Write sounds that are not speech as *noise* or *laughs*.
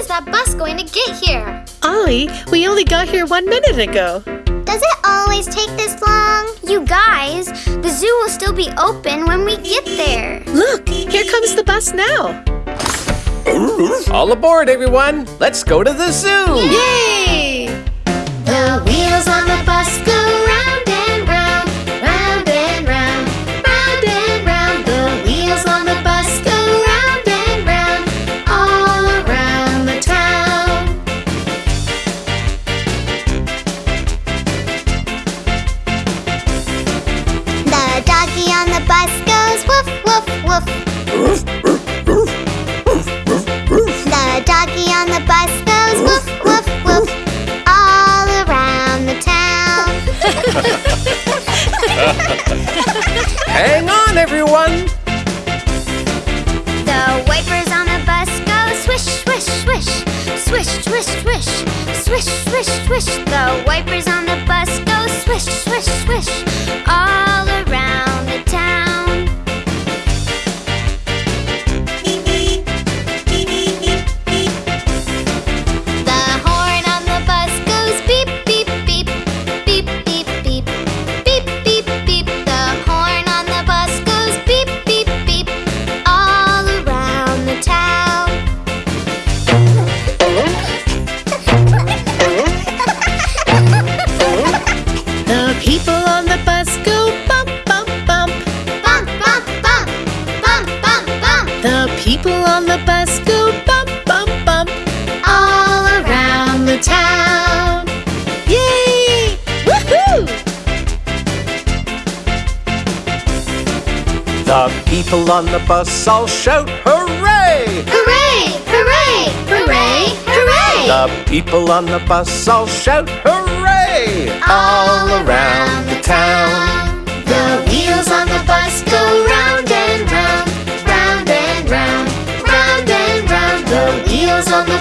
is that bus going to get here? Ollie, we only got here one minute ago. Does it always take this long? You guys, the zoo will still be open when we get there. Look, here comes the bus now. All aboard, everyone. Let's go to the zoo. Yay! The wheels on the bus Mommy on the bus goes woof, woof, woof. the doggy on the bus goes woof, woof, woof. All around the town. *laughs* Hang on, everyone. The wipers on the bus go swish, swish, swish. Swish, swish, swish. Swish, swish, swish. The wipers on The people on the bus go bump, bump, bump. Bump, bump, bump, bump, bump, bump, The people on the bus go bump, bump, bump. all around the town. Yay! Woohoo! The people on the bus all shout hooray! Hooray! Hooray! Hooray! Hooray! The people on the bus all shout hooray! on the